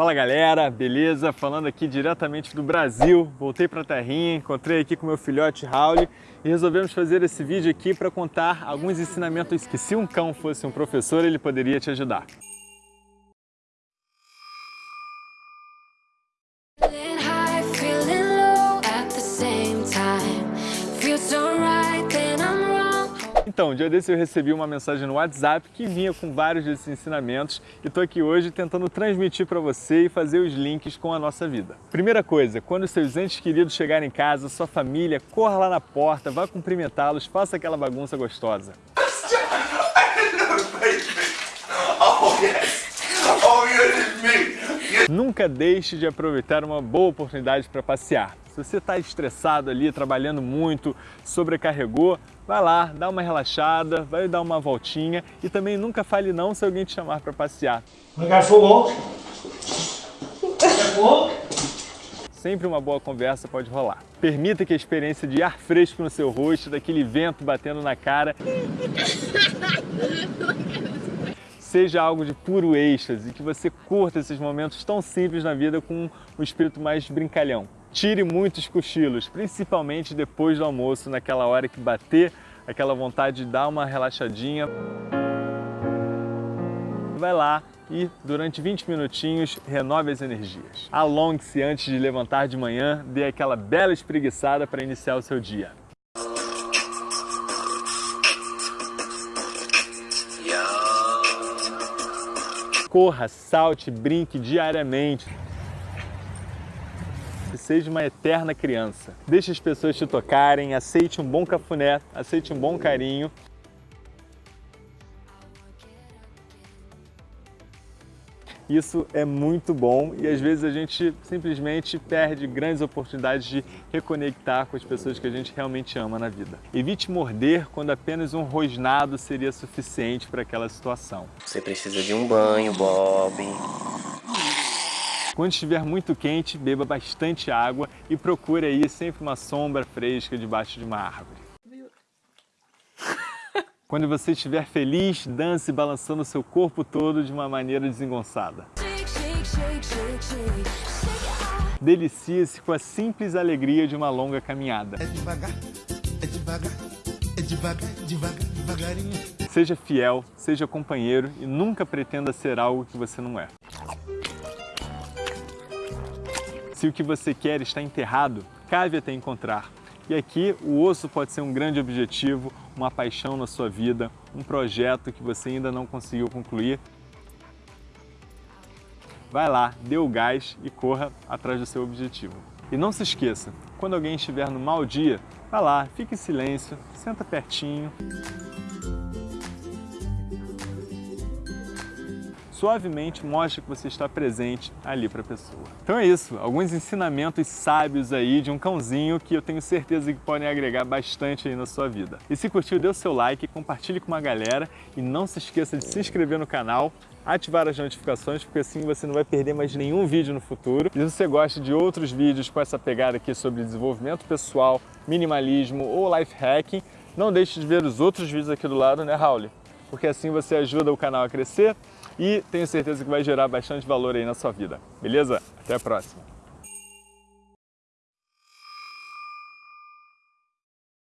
Fala galera, beleza? Falando aqui diretamente do Brasil, voltei pra terrinha, encontrei aqui com meu filhote Raul e resolvemos fazer esse vídeo aqui para contar alguns ensinamentos que se um cão fosse um professor, ele poderia te ajudar. High, low at the same time. So right. Então, um dia desse eu recebi uma mensagem no WhatsApp que vinha com vários desses ensinamentos e estou aqui hoje tentando transmitir para você e fazer os links com a nossa vida. Primeira coisa, quando seus entes queridos chegarem em casa, sua família, corra lá na porta, vá cumprimentá-los, faça aquela bagunça gostosa. Nunca deixe de aproveitar uma boa oportunidade para passear. Se você está estressado ali, trabalhando muito, sobrecarregou, vai lá, dá uma relaxada, vai dar uma voltinha e também nunca fale não se alguém te chamar para passear. Got walk. Sempre uma boa conversa pode rolar. Permita que a experiência de ar fresco no seu rosto, daquele vento batendo na cara, seja algo de puro êxtase e que você curta esses momentos tão simples na vida com um espírito mais brincalhão. Tire muitos cochilos, principalmente depois do almoço, naquela hora que bater aquela vontade de dar uma relaxadinha. Vai lá e durante 20 minutinhos renove as energias. Alongue-se antes de levantar de manhã, dê aquela bela espreguiçada para iniciar o seu dia. Corra, salte, brinque diariamente. Seja uma eterna criança. Deixe as pessoas te tocarem, aceite um bom cafuné, aceite um bom carinho. Isso é muito bom e às vezes a gente simplesmente perde grandes oportunidades de reconectar com as pessoas que a gente realmente ama na vida. Evite morder quando apenas um rosnado seria suficiente para aquela situação. Você precisa de um banho, Bob. Quando estiver muito quente, beba bastante água e procure aí sempre uma sombra fresca debaixo de uma árvore. Quando você estiver feliz, dance balançando seu corpo todo de uma maneira desengonçada. Delicie-se com a simples alegria de uma longa caminhada. É devagar, é devagar, é devagar, devagar, devagarinho. Seja fiel, seja companheiro e nunca pretenda ser algo que você não é. Se o que você quer está enterrado, cave até encontrar. E aqui o osso pode ser um grande objetivo, uma paixão na sua vida, um projeto que você ainda não conseguiu concluir. Vai lá, dê o gás e corra atrás do seu objetivo. E não se esqueça, quando alguém estiver no mau dia, vá lá, fique em silêncio, senta pertinho, suavemente mostre que você está presente ali para a pessoa. Então é isso, alguns ensinamentos sábios aí de um cãozinho que eu tenho certeza que podem agregar bastante aí na sua vida. E se curtiu, dê o seu like, compartilhe com uma galera e não se esqueça de se inscrever no canal, ativar as notificações, porque assim você não vai perder mais nenhum vídeo no futuro. E se você gosta de outros vídeos com essa pegada aqui sobre desenvolvimento pessoal, minimalismo ou life hacking, não deixe de ver os outros vídeos aqui do lado, né, Raul? Porque assim você ajuda o canal a crescer e tenho certeza que vai gerar bastante valor aí na sua vida. Beleza? Até a próxima!